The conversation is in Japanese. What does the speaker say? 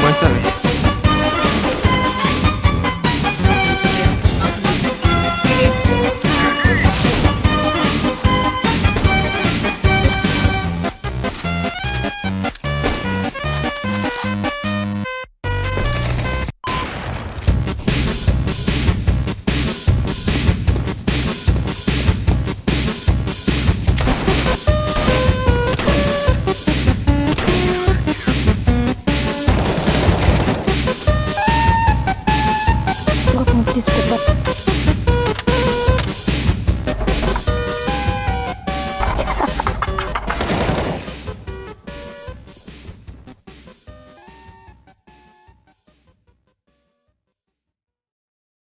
vamos a ですけど。